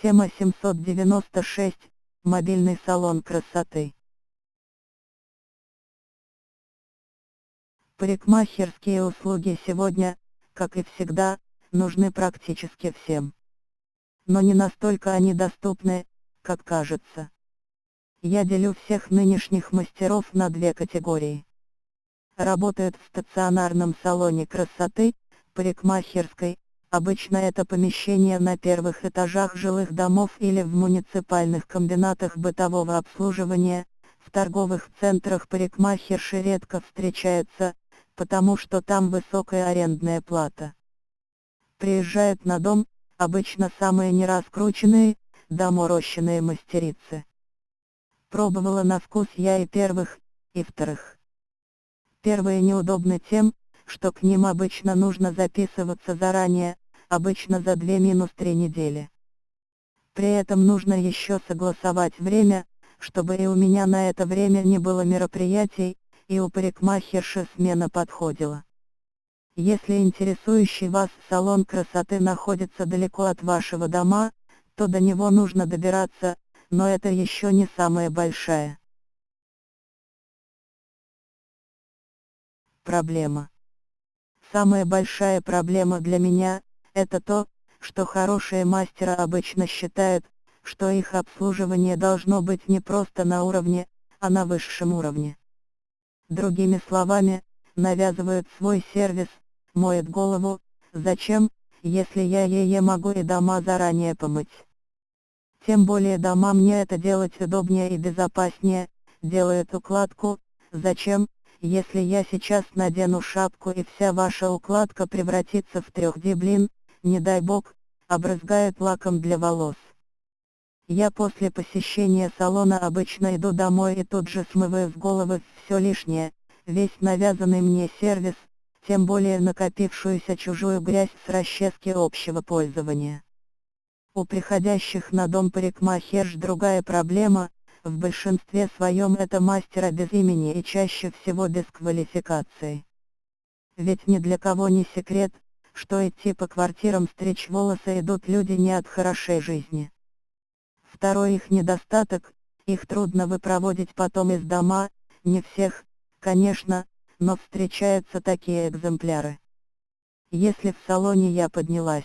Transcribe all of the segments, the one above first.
Тема 796. Мобильный салон красоты. Парикмахерские услуги сегодня, как и всегда, нужны практически всем. Но не настолько они доступны, как кажется. Я делю всех нынешних мастеров на две категории. Работают в стационарном салоне красоты, парикмахерской, Обычно это помещение на первых этажах жилых домов или в муниципальных комбинатах бытового обслуживания, в торговых центрах парикмахерши редко встречаются, потому что там высокая арендная плата. Приезжают на дом, обычно самые нераскрученные, доморощенные мастерицы. Пробовала на вкус я и первых, и вторых. Первые неудобны тем, что к ним обычно нужно записываться заранее, обычно за 2-3 недели. При этом нужно еще согласовать время, чтобы и у меня на это время не было мероприятий, и у парикмахерши смена подходила. Если интересующий вас салон красоты находится далеко от вашего дома, то до него нужно добираться, но это еще не самая большая проблема. Самая большая проблема для меня – это то, что хорошие мастера обычно считают, что их обслуживание должно быть не просто на уровне, а на высшем уровне. Другими словами, навязывают свой сервис, моют голову, зачем, если я ее могу и дома заранее помыть. Тем более дома мне это делать удобнее и безопаснее, делают укладку, зачем, если я сейчас надену шапку и вся ваша укладка превратится в 3D блин, не дай бог, обрызгает лаком для волос. Я после посещения салона обычно иду домой и тут же смываю с головы все лишнее, весь навязанный мне сервис, тем более накопившуюся чужую грязь с расчески общего пользования. У приходящих на дом парикмахерш другая проблема, в большинстве своем это мастера без имени и чаще всего без квалификации. Ведь ни для кого не секрет, что идти по квартирам стричь волосы идут люди не от хорошей жизни. Второй их недостаток, их трудно выпроводить потом из дома, не всех, конечно, но встречаются такие экземпляры. Если в салоне я поднялась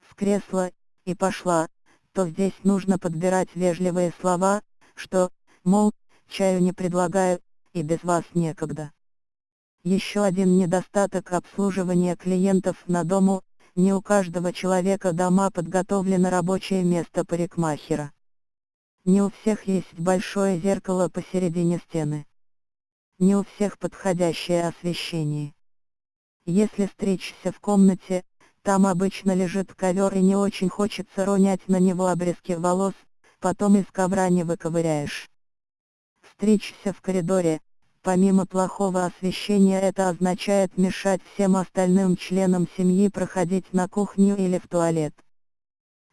в кресло, и пошла, то здесь нужно подбирать вежливые слова, что, мол, чаю не предлагаю, и без вас некогда. Еще один недостаток обслуживания клиентов на дому, не у каждого человека дома подготовлено рабочее место парикмахера. Не у всех есть большое зеркало посередине стены. Не у всех подходящее освещение. Если стричься в комнате, там обычно лежит ковер и не очень хочется ронять на него обрезки волос, потом из ковра не выковыряешь. Стричься в коридоре, помимо плохого освещения это означает мешать всем остальным членам семьи проходить на кухню или в туалет.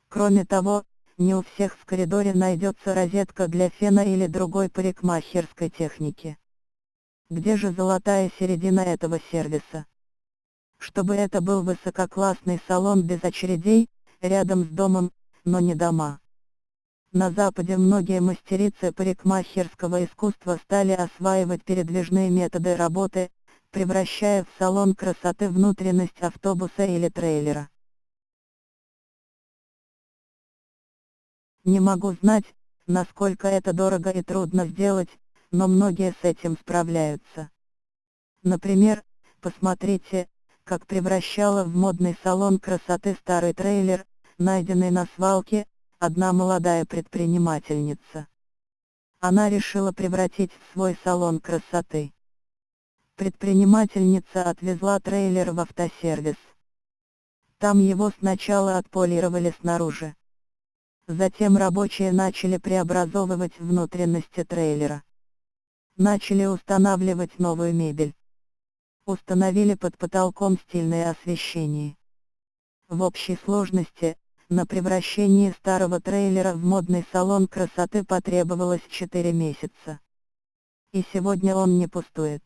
Кроме того, не у всех в коридоре найдется розетка для фена или другой парикмахерской техники. Где же золотая середина этого сервиса? Чтобы это был высококлассный салон без очередей, рядом с домом, но не дома. На Западе многие мастерицы парикмахерского искусства стали осваивать передвижные методы работы, превращая в салон красоты внутренность автобуса или трейлера. Не могу знать, насколько это дорого и трудно сделать, но многие с этим справляются. Например, посмотрите, как превращала в модный салон красоты старый трейлер, найденный на свалке, одна молодая предпринимательница. Она решила превратить в свой салон красоты. Предпринимательница отвезла трейлер в автосервис. Там его сначала отполировали снаружи. Затем рабочие начали преобразовывать внутренности трейлера. Начали устанавливать новую мебель установили под потолком стильное освещение. В общей сложности, на превращение старого трейлера в модный салон красоты потребовалось 4 месяца. И сегодня он не пустует.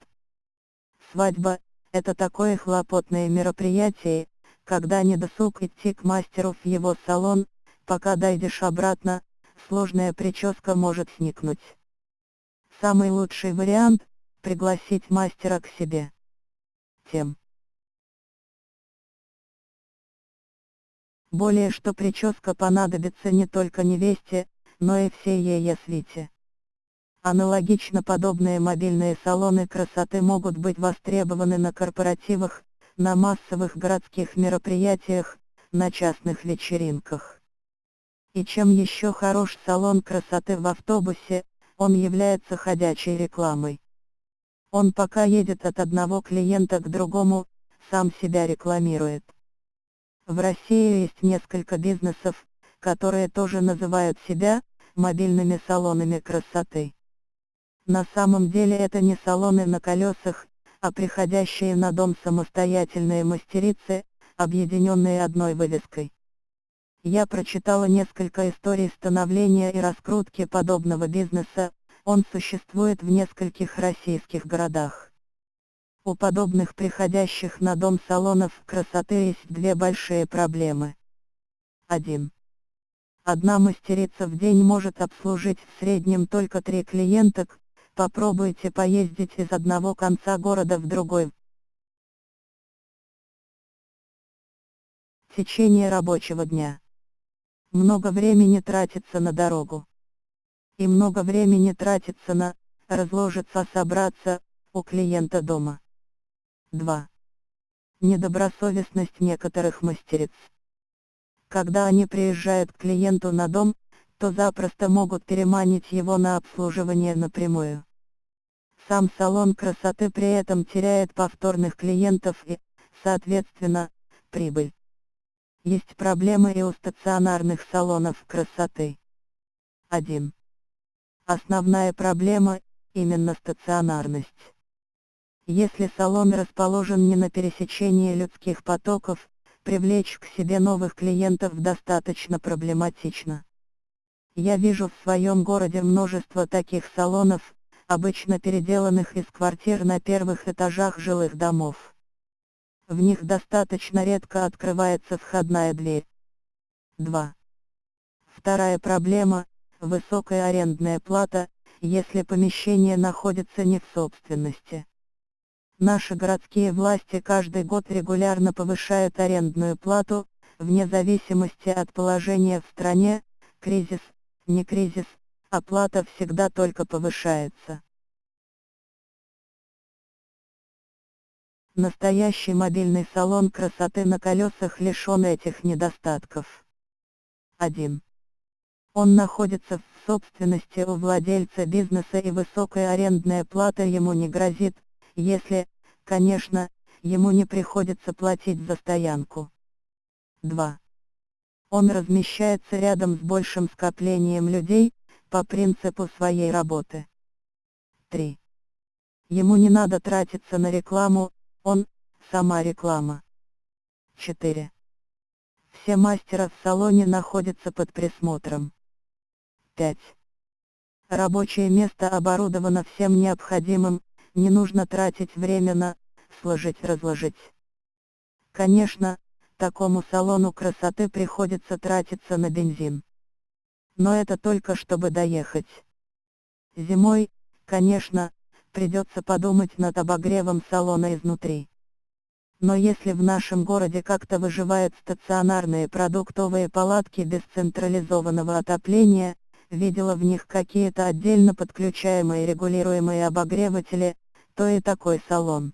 Свадьба – это такое хлопотное мероприятие, когда не досуг идти к мастеру в его салон, пока дойдешь обратно, сложная прическа может сникнуть. Самый лучший вариант – пригласить мастера к себе. Тем. Более что прическа понадобится не только невесте, но и всей ее свите. Аналогично подобные мобильные салоны красоты могут быть востребованы на корпоративах, на массовых городских мероприятиях, на частных вечеринках. И чем еще хорош салон красоты в автобусе, он является ходячей рекламой. Он пока едет от одного клиента к другому, сам себя рекламирует. В России есть несколько бизнесов, которые тоже называют себя мобильными салонами красоты. На самом деле это не салоны на колесах, а приходящие на дом самостоятельные мастерицы, объединенные одной вывеской. Я прочитала несколько историй становления и раскрутки подобного бизнеса, он существует в нескольких российских городах. У подобных приходящих на дом салонов красоты есть две большие проблемы. 1. Одна мастерица в день может обслужить в среднем только три клиенток, Попробуйте поездить из одного конца города в другой. Течение рабочего дня. Много времени тратится на дорогу. И много времени тратится на разложиться, собраться у клиента дома. 2. Недобросовестность некоторых мастериц. Когда они приезжают к клиенту на дом, то запросто могут переманить его на обслуживание напрямую. Сам салон красоты при этом теряет повторных клиентов и, соответственно, прибыль. Есть проблемы и у стационарных салонов красоты. 1. Основная проблема – именно стационарность. Если салон расположен не на пересечении людских потоков, привлечь к себе новых клиентов достаточно проблематично. Я вижу в своем городе множество таких салонов, обычно переделанных из квартир на первых этажах жилых домов. В них достаточно редко открывается входная дверь. 2. Вторая проблема – высокая арендная плата, если помещение находится не в собственности. Наши городские власти каждый год регулярно повышают арендную плату, вне зависимости от положения в стране, кризис, не кризис, оплата всегда только повышается. Настоящий мобильный салон красоты на колесах лишен этих недостатков. 1. Он находится в собственности у владельца бизнеса и высокая арендная плата ему не грозит, если, конечно, ему не приходится платить за стоянку. 2. Он размещается рядом с большим скоплением людей, по принципу своей работы. 3. Ему не надо тратиться на рекламу, он – сама реклама. 4. Все мастера в салоне находятся под присмотром. 5. Рабочее место оборудовано всем необходимым, не нужно тратить время на сложить-разложить. Конечно, такому салону красоты приходится тратиться на бензин. Но это только чтобы доехать. Зимой, конечно, придется подумать над обогревом салона изнутри. Но если в нашем городе как-то выживают стационарные продуктовые палатки без централизованного отопления, видела в них какие-то отдельно подключаемые регулируемые обогреватели, то и такой салон.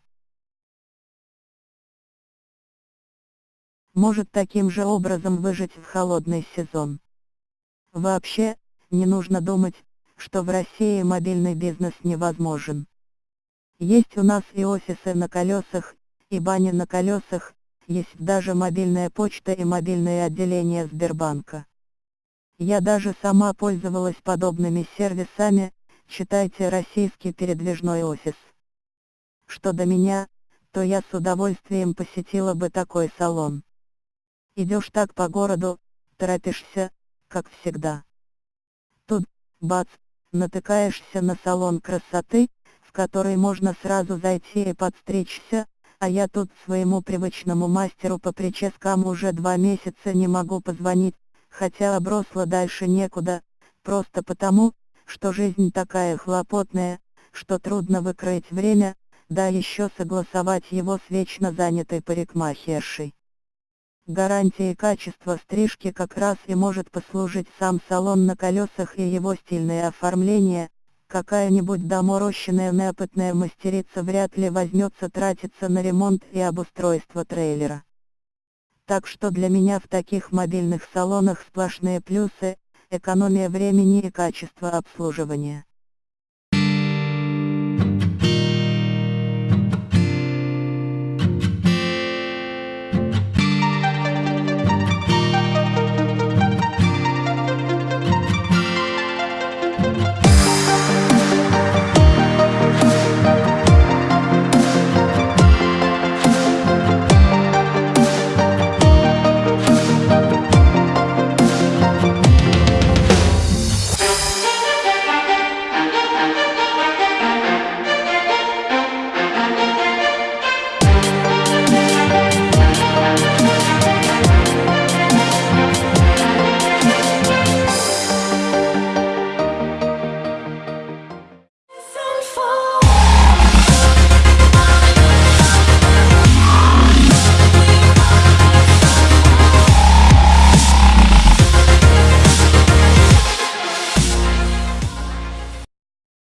может таким же образом выжить в холодный сезон. Вообще, не нужно думать, что в России мобильный бизнес невозможен. Есть у нас и офисы на колесах, и бани на колесах, есть даже мобильная почта и мобильное отделение Сбербанка. Я даже сама пользовалась подобными сервисами, читайте российский передвижной офис. Что до меня, то я с удовольствием посетила бы такой салон. Идешь так по городу, торопишься, как всегда. Тут, бац, натыкаешься на салон красоты, в который можно сразу зайти и подстричься, а я тут своему привычному мастеру по прическам уже два месяца не могу позвонить, хотя обросла дальше некуда, просто потому, что жизнь такая хлопотная, что трудно выкроить время, да еще согласовать его с вечно занятой парикмахершей. Гарантией качества стрижки как раз и может послужить сам салон на колесах и его стильное оформление, какая-нибудь доморощенная неопытная мастерица вряд ли возьмется тратиться на ремонт и обустройство трейлера. Так что для меня в таких мобильных салонах сплошные плюсы, экономия времени и качество обслуживания.